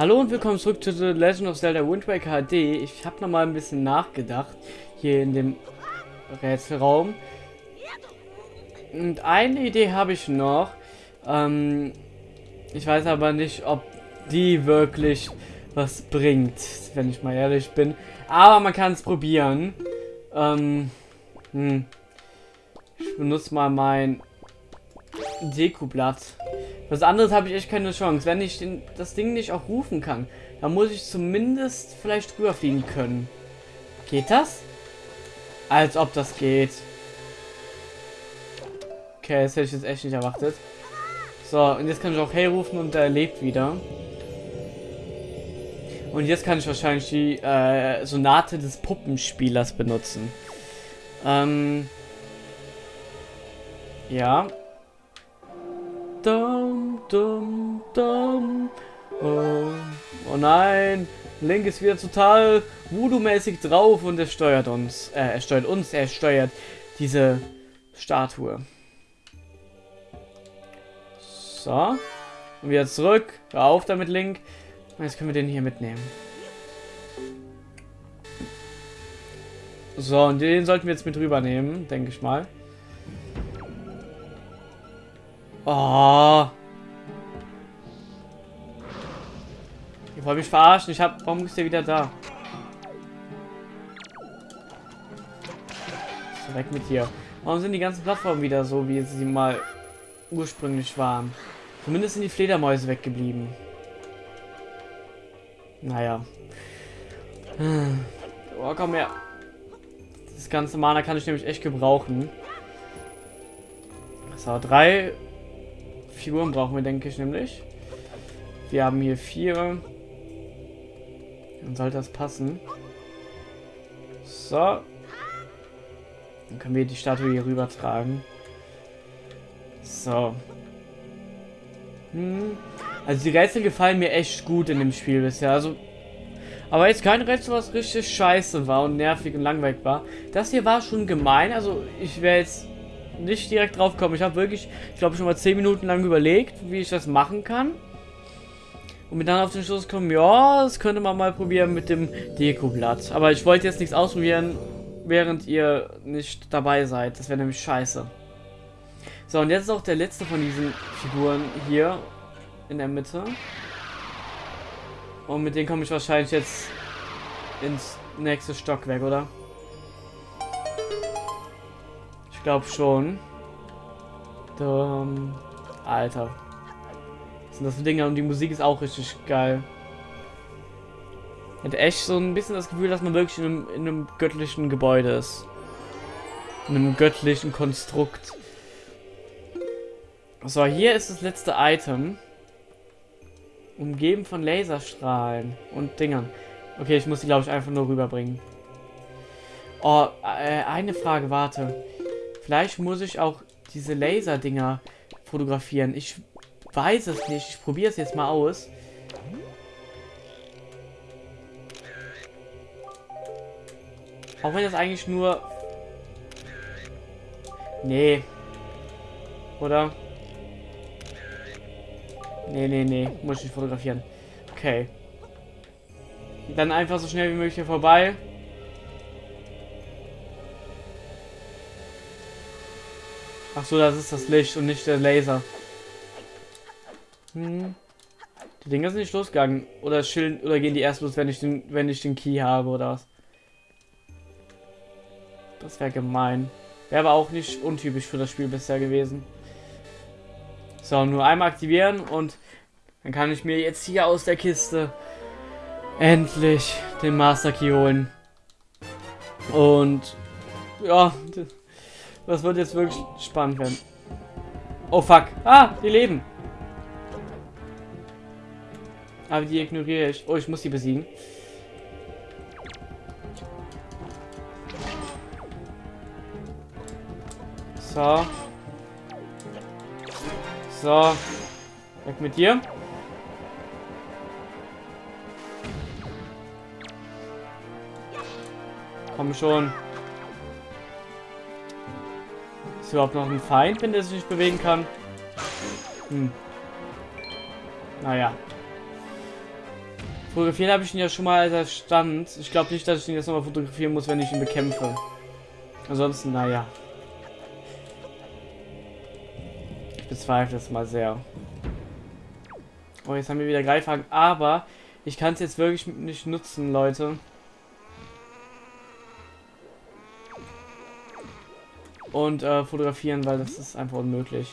Hallo und willkommen zurück zu The Legend of Zelda Wind Waker HD. Ich habe noch mal ein bisschen nachgedacht hier in dem Rätselraum. Und eine Idee habe ich noch. Ähm, ich weiß aber nicht, ob die wirklich was bringt, wenn ich mal ehrlich bin. Aber man kann es probieren. Ähm, hm. Ich benutze mal mein Dekoblatt. Was anderes habe ich echt keine Chance. Wenn ich den, das Ding nicht auch rufen kann, dann muss ich zumindest vielleicht rüberfliegen können. Geht das? Als ob das geht. Okay, das hätte ich jetzt echt nicht erwartet. So, und jetzt kann ich auch Hey rufen und er lebt wieder. Und jetzt kann ich wahrscheinlich die äh, Sonate des Puppenspielers benutzen. Ähm, ja, Dum, dum, dum. Oh, oh nein. Link ist wieder total voodoo-mäßig drauf und er steuert uns. Äh, er steuert uns, er steuert diese Statue. So. Und wieder zurück. Hör auf damit, Link. Und jetzt können wir den hier mitnehmen. So, und den sollten wir jetzt mit rübernehmen, denke ich mal. Oh. Ihr wollt mich verarschen. Ich hab. Warum ist der wieder da? So, weg mit hier. Warum sind die ganzen Plattformen wieder so, wie sie mal ursprünglich waren? Zumindest sind die Fledermäuse weggeblieben. Naja. Oh, komm her. Das ganze Mana kann ich nämlich echt gebrauchen. So, drei Figuren brauchen wir, denke ich, nämlich. Wir haben hier vier. Dann sollte das passen. So. Dann können wir die Statue hier rüber tragen. So. Hm. Also die Rätsel gefallen mir echt gut in dem Spiel bisher. Also, aber jetzt kein Rätsel, was richtig scheiße war und nervig und langweilig war. Das hier war schon gemein. Also ich wäre jetzt nicht direkt drauf kommen. Ich habe wirklich, ich glaube, schon mal 10 Minuten lang überlegt, wie ich das machen kann. Und mir dann auf den Schluss kommen, ja, das könnte man mal probieren mit dem Dekoblatt. Aber ich wollte jetzt nichts ausprobieren, während ihr nicht dabei seid. Das wäre nämlich scheiße. So, und jetzt ist auch der letzte von diesen Figuren hier in der Mitte. Und mit denen komme ich wahrscheinlich jetzt ins nächste Stockwerk, oder? Ich glaube schon. Dum. Alter. Was sind das für Dinge? Und die Musik ist auch richtig geil. Hätte echt so ein bisschen das Gefühl, dass man wirklich in einem, in einem göttlichen Gebäude ist. In einem göttlichen Konstrukt. So, hier ist das letzte Item. Umgeben von Laserstrahlen und Dingern. Okay, ich muss die, glaube ich, einfach nur rüberbringen. Oh, äh, eine Frage, warte. Vielleicht muss ich auch diese Laser-Dinger fotografieren. Ich weiß es nicht. Ich probiere es jetzt mal aus. Auch wenn das eigentlich nur... Nee. Oder? Nee, nee, nee. Muss ich nicht fotografieren. Okay. Dann einfach so schnell wie möglich hier vorbei. Ach so, das ist das Licht und nicht der Laser. Hm. Die Dinger sind nicht losgegangen. Oder chillen, oder gehen die erst los, wenn ich den, wenn ich den Key habe, oder was? Das wäre gemein. Wäre aber auch nicht untypisch für das Spiel bisher gewesen. So, nur einmal aktivieren und dann kann ich mir jetzt hier aus der Kiste endlich den Master Key holen. Und ja, das wird jetzt wirklich spannend werden. Oh fuck. Ah, die leben. Aber die ignoriere ich. Oh, ich muss die besiegen. So. So. Weg mit dir. Komm schon. Ist überhaupt noch ein Feind, wenn der sich nicht bewegen kann? Hm. Naja. Fotografieren habe ich ihn ja schon mal als er stand. Ich glaube nicht, dass ich ihn jetzt nochmal fotografieren muss, wenn ich ihn bekämpfe. Ansonsten, naja. Ich bezweifle es mal sehr. Oh, jetzt haben wir wieder Greifhaken. Aber ich kann es jetzt wirklich nicht nutzen, Leute. Und äh, fotografieren, weil das ist einfach unmöglich.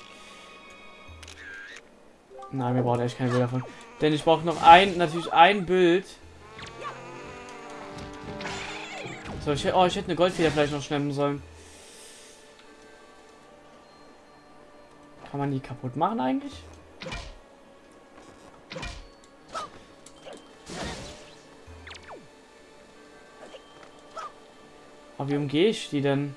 Nein, wir brauchen echt keine Bilder davon. Denn ich brauche noch ein, natürlich ein Bild. So, ich, oh, ich hätte eine Goldfeder vielleicht noch schnappen sollen. Kann man die kaputt machen eigentlich? Aber wie umgehe ich die denn?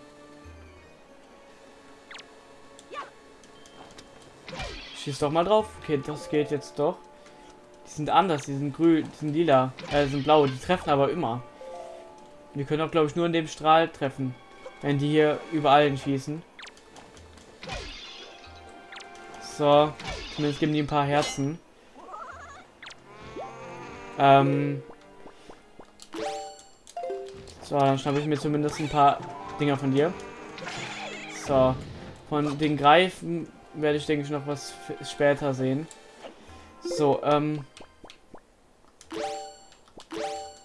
Schieß doch mal drauf. Okay, das geht jetzt doch. Die sind anders, die sind grün, die sind lila, äh, sind blau, die treffen aber immer. Wir können auch, glaube ich, nur in dem Strahl treffen, wenn die hier überall schießen. So, zumindest geben die ein paar Herzen. Ähm. So, dann schnappe ich mir zumindest ein paar Dinger von dir. So, von den Greifen werde ich, denke ich, noch was später sehen. So, ähm...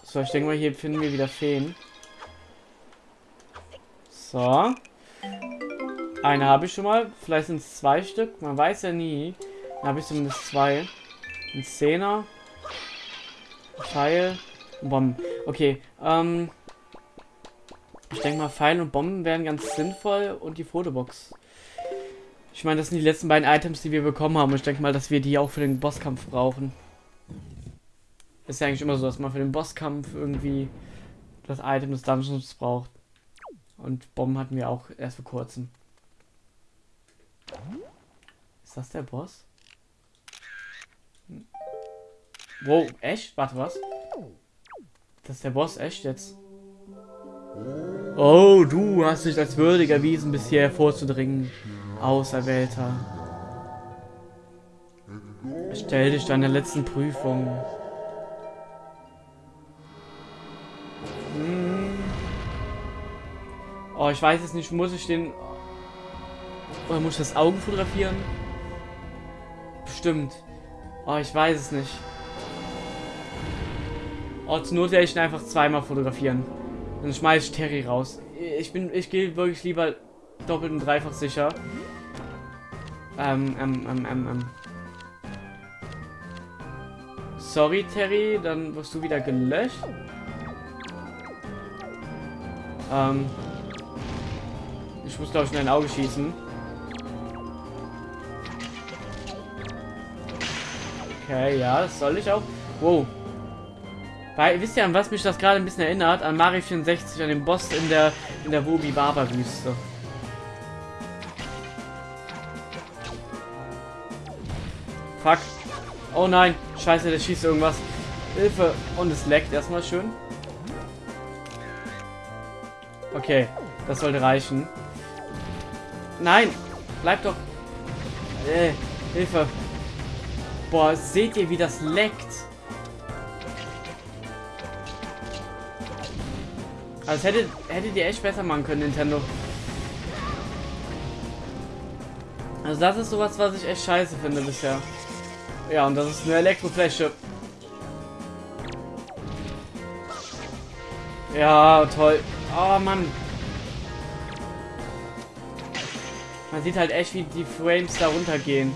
So, ich denke mal, hier finden wir wieder Feen. So. Eine habe ich schon mal. Vielleicht sind es zwei Stück. Man weiß ja nie. Dann habe ich zumindest zwei. Ein Zehner. Pfeil. Bomben. Okay, ähm... Ich denke mal, Pfeil und Bomben wären ganz sinnvoll. Und die Fotobox. Ich meine, das sind die letzten beiden Items, die wir bekommen haben. Ich denke mal, dass wir die auch für den Bosskampf brauchen. Ist ja eigentlich immer so, dass man für den Bosskampf irgendwie das Item des Dungeons braucht. Und Bomben hatten wir auch erst vor kurzem. Ist das der Boss? Wow, echt? Warte, was? Das ist der Boss, echt jetzt? Oh, du hast dich als würdig erwiesen, bis hierher vorzudringen. Auserwählter. Stell dich deiner letzten Prüfung. Hm. Oh, ich weiß es nicht. Muss ich den... Oder muss ich das Augen fotografieren? Bestimmt. Oh, ich weiß es nicht. Oh, zur Not werde ich ihn einfach zweimal fotografieren. Dann schmeiße ich Terry raus. Ich bin, ich gehe wirklich lieber doppelt und dreifach sicher. Ähm, ähm, ähm, ähm, ähm. Sorry, Terry, dann wirst du wieder gelöscht. Ähm. Ich muss, glaube ich, in dein Auge schießen. Okay, ja, das soll ich auch. Wow. Weil, wisst ihr, an was mich das gerade ein bisschen erinnert? An Mario 64, an den Boss in der in der Wobi Fuck. Oh nein. Scheiße, der schießt irgendwas. Hilfe. Und es leckt erstmal schön. Okay. Das sollte reichen. Nein. Bleib doch. Äh, Hilfe. Boah, seht ihr, wie das leckt? Also hättet, hättet ihr echt besser machen können, Nintendo. Also das ist sowas, was ich echt scheiße finde bisher. Ja, und das ist eine Elektrofläche. Ja, toll. Oh, Mann. Man sieht halt echt, wie die Frames da runtergehen.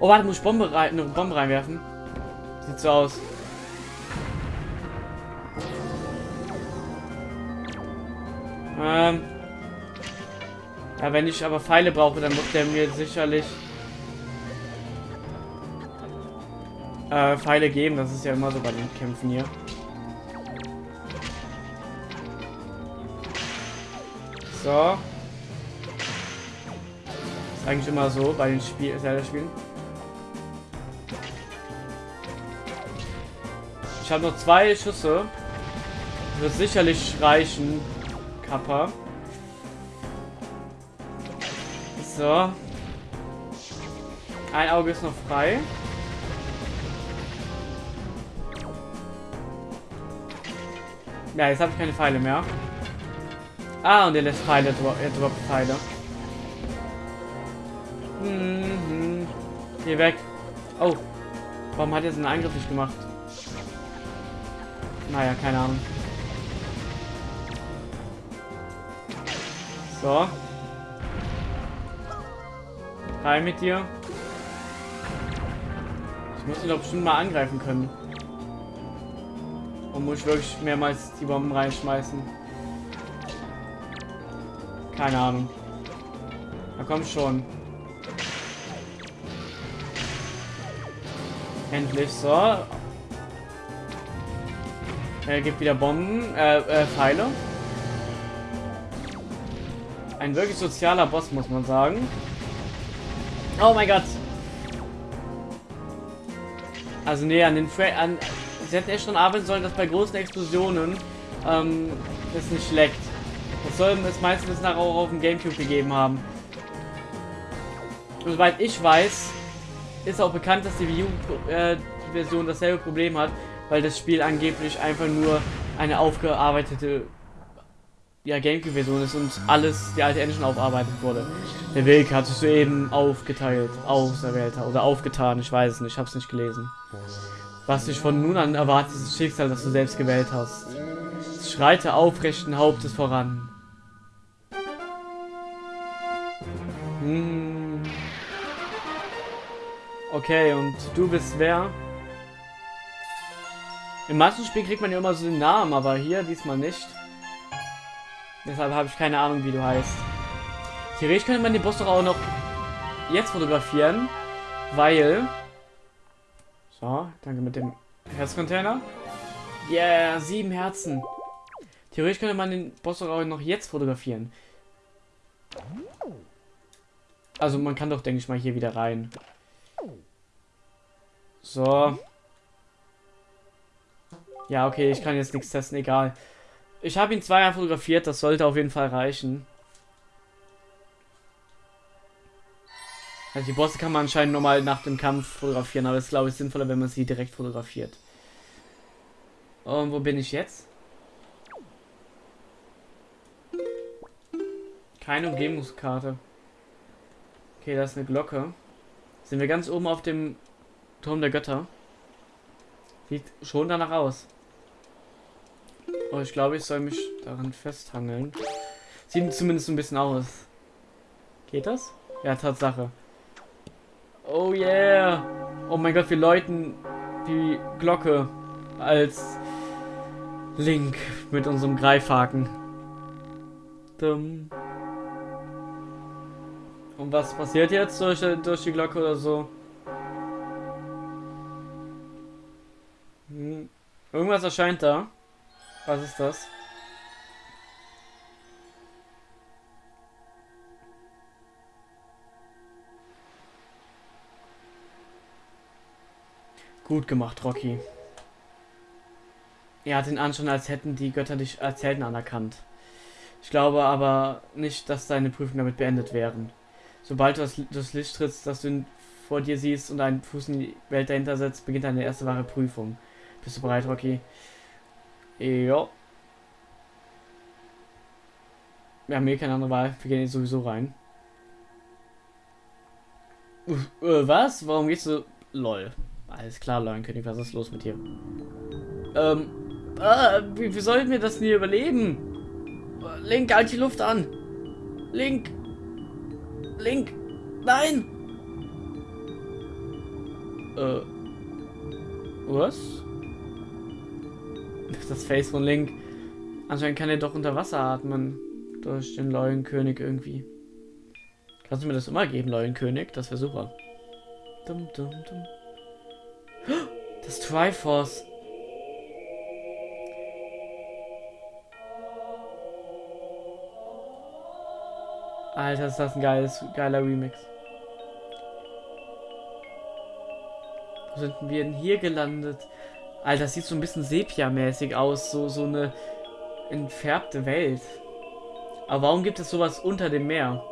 Oh, warte, muss ich Bombe rein, eine Bombe reinwerfen? Sieht so aus. Ähm. Ja, wenn ich aber Pfeile brauche, dann wird der mir sicherlich äh, Pfeile geben. Das ist ja immer so bei den Kämpfen hier. So. Ist eigentlich immer so bei den Spiel Zelda-Spielen. Ich habe noch zwei Schüsse. Wird sicherlich reichen. Kappa. So. Ein Auge ist noch frei. Ja, jetzt habe ich keine Pfeile mehr. Ah, und er lässt Pfeile, er droppt Pfeile. Mhm. Geh weg. Oh. Warum hat er seinen Angriff nicht gemacht? Naja, keine Ahnung. So. Rein mit dir. Ich muss ihn doch bestimmt mal angreifen können. Und muss ich wirklich mehrmals die Bomben reinschmeißen? Keine Ahnung. Na komm schon. Endlich so. Er gibt wieder Bomben, äh, äh, Pfeile. Ein wirklich sozialer Boss, muss man sagen. Oh mein Gott. Also nee, an den Fra an Sie hätten echt schon arbeiten sollen, dass bei großen Explosionen ähm, es nicht leckt. Das soll es meistens nachher auch auf dem Gamecube gegeben haben. Und soweit ich weiß, ist auch bekannt, dass die Wii U-Version äh, dasselbe Problem hat, weil das Spiel angeblich einfach nur eine aufgearbeitete ja, Gamecube-Version ist und alles die alte Engine aufarbeitet wurde. Der Weg hat sich soeben aufgeteilt, auserwählter oder aufgetan, ich weiß es nicht, ich habe es nicht gelesen. Was dich von nun an erwartet, ist das Schicksal, das du selbst gewählt hast. Schreite aufrechten Hauptes voran. Hm. Okay, und du bist wer? Im manchen Spiel kriegt man ja immer so den Namen, aber hier diesmal nicht. Deshalb habe ich keine Ahnung, wie du heißt. Theoretisch könnte man den Boss doch auch noch jetzt fotografieren, weil... So, danke mit dem Herzcontainer. Yeah, sieben Herzen. Theoretisch könnte man den Boss auch noch jetzt fotografieren. Also man kann doch, denke ich mal, hier wieder rein. So. Ja, okay, ich kann jetzt nichts testen, egal. Ich habe ihn zweimal fotografiert, das sollte auf jeden Fall reichen. Also die Bosse kann man anscheinend nochmal nach dem Kampf fotografieren, aber es ist glaube ich sinnvoller, wenn man sie direkt fotografiert. Und wo bin ich jetzt? Keine Umgebungskarte. Okay, da ist eine Glocke. Sind wir ganz oben auf dem Turm der Götter? Sieht schon danach aus. Oh, ich glaube, ich soll mich daran festhangeln. Sieht zumindest ein bisschen aus. Geht das? Ja, Tatsache. Oh yeah. Oh mein Gott, wir läuten die Glocke als Link mit unserem Greifhaken. Dumm. Und was passiert jetzt durch, durch die Glocke oder so? Hm. Irgendwas erscheint da. Was ist das? Gut gemacht, Rocky. Er hat den Anschein, als hätten die Götter dich als Helden anerkannt. Ich glaube aber nicht, dass deine Prüfungen damit beendet wären. Sobald du das, Licht trittst, das du vor dir siehst und einen Fuß in die Welt dahinter setzt, beginnt deine erste wahre Prüfung. Bist du bereit, Rocky? Ja. Wir haben hier keine andere Wahl. Wir gehen jetzt sowieso rein. Uh, äh, was? Warum gehst du... Lol. Alles klar, Leuenkönig, was ist los mit dir? Ähm, äh, wie, wie sollten wir das nie überleben? Link, halt die Luft an. Link. Link. Nein. Äh. Was? Das Face von Link. Anscheinend kann er doch unter Wasser atmen. Durch den Leuenkönig irgendwie. Kannst du mir das immer geben, Leuenkönig? Das wäre super. Dum, dum, dum. Das Triforce. Alter, ist das ein geiles, geiler Remix. Wo sind wir denn hier gelandet? Alter, das sieht so ein bisschen Sepia-mäßig aus. So, so eine entfärbte Welt. Aber warum gibt es sowas unter dem Meer?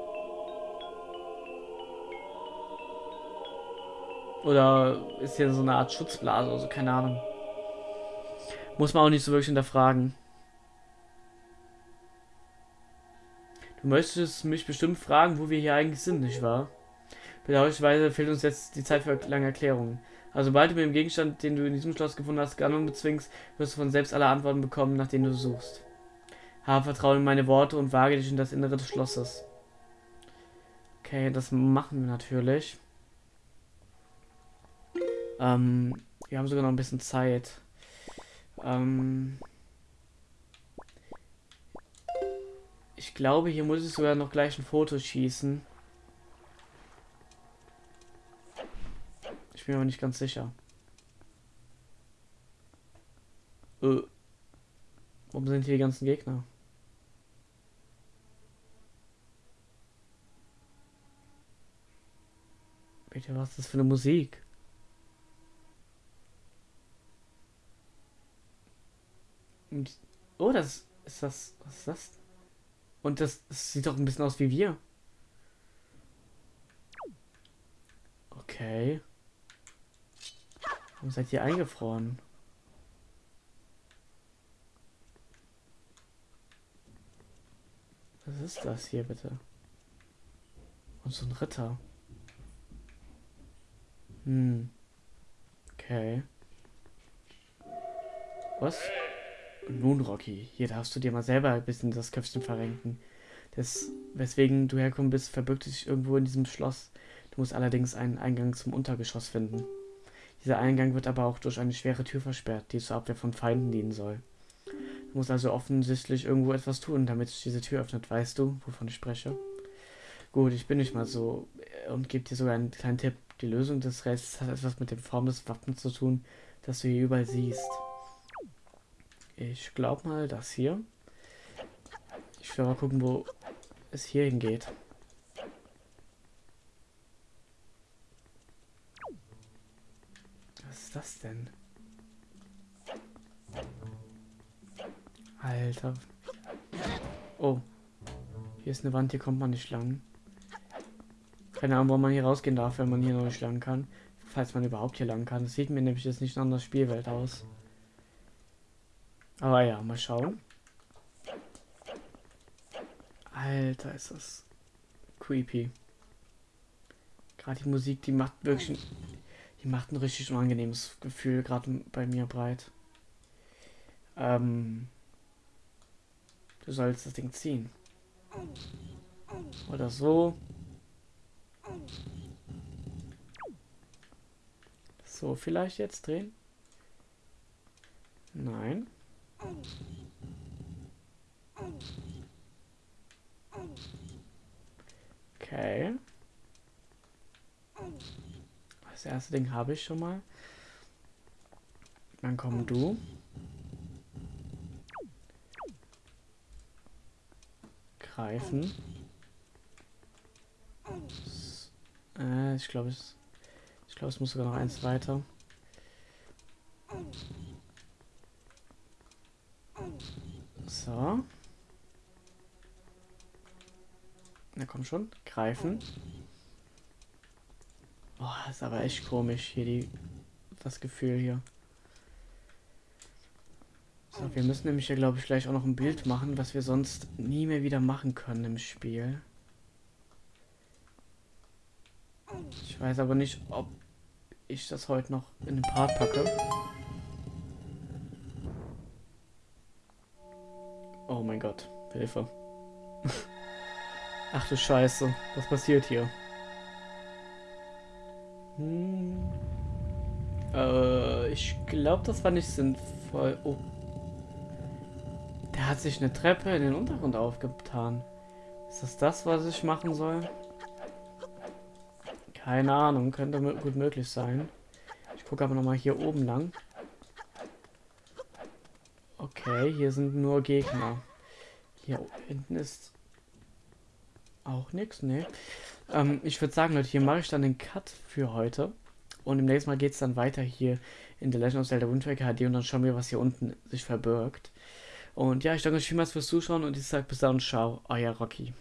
Oder ist hier so eine Art Schutzblase, also keine Ahnung. Muss man auch nicht so wirklich hinterfragen. Du möchtest mich bestimmt fragen, wo wir hier eigentlich sind, nicht wahr? Bedauerlicherweise fehlt uns jetzt die Zeit für lange Erklärungen. Also sobald du mit dem Gegenstand, den du in diesem Schloss gefunden hast, Ganon bezwingst, wirst du von selbst alle Antworten bekommen, nach denen du suchst. Habe Vertrauen in meine Worte und wage dich in das Innere des Schlosses. Okay, das machen wir natürlich. Ähm, wir haben sogar noch ein bisschen Zeit. Ähm, ich glaube, hier muss ich sogar noch gleich ein Foto schießen. Ich bin aber nicht ganz sicher. Äh, warum sind hier die ganzen Gegner? Bitte, was ist das für eine Musik? Oh, das ist das. Was ist das? Und das, das sieht doch ein bisschen aus wie wir. Okay. Warum seid ihr eingefroren? Was ist das hier bitte? Und so ein Ritter. Hm. Okay. Was? Nun, Rocky, hier darfst du dir mal selber ein bisschen das Köpfchen verrenken. Das, weswegen du hergekommen bist, verbirgt sich irgendwo in diesem Schloss. Du musst allerdings einen Eingang zum Untergeschoss finden. Dieser Eingang wird aber auch durch eine schwere Tür versperrt, die zur Abwehr von Feinden dienen soll. Du musst also offensichtlich irgendwo etwas tun, damit sich diese Tür öffnet. Weißt du, wovon ich spreche? Gut, ich bin nicht mal so äh, und gebe dir sogar einen kleinen Tipp. Die Lösung des Rätsels hat etwas mit der Form des Wappens zu tun, das du hier überall siehst. Ich glaube mal das hier. Ich will mal gucken, wo es hier hingeht. Was ist das denn? Alter. Oh. Hier ist eine Wand, hier kommt man nicht lang. Keine Ahnung, wo man hier rausgehen darf, wenn man hier noch nicht lang kann. Falls man überhaupt hier lang kann. Das sieht mir nämlich jetzt nicht nach einer Spielwelt aus. Aber ja, mal schauen. Alter, ist das creepy. Gerade die Musik, die macht wirklich, die macht ein richtig unangenehmes Gefühl gerade bei mir breit. Ähm, du sollst das Ding ziehen. Oder so. So, vielleicht jetzt drehen? Nein. Okay. Das erste Ding habe ich schon mal. Dann komm du. Greifen. Äh, ich glaube, es, ich glaube, es muss sogar noch eins weiter. So. Na komm schon, greifen. Boah, ist aber echt komisch hier die das Gefühl hier. So, wir müssen nämlich hier glaube ich gleich auch noch ein Bild machen, was wir sonst nie mehr wieder machen können im Spiel. Ich weiß aber nicht, ob ich das heute noch in den Part packe. Mein Gott, Hilfe. Ach du Scheiße, was passiert hier? Hm. Äh, ich glaube, das war nicht sinnvoll. Oh. Der hat sich eine Treppe in den Untergrund aufgetan. Ist das das, was ich machen soll? Keine Ahnung, könnte gut möglich sein. Ich gucke aber nochmal hier oben lang. Okay, hier sind nur Gegner. Hier hinten ist auch nichts, ne? Ähm, ich würde sagen, Leute, hier mache ich dann den Cut für heute. Und im nächsten Mal geht es dann weiter hier in The Legend of Zelda Wind Waker HD und dann schauen wir, was hier unten sich verbirgt. Und ja, ich danke euch vielmals fürs Zuschauen und ich sage bis dann, ciao, euer Rocky.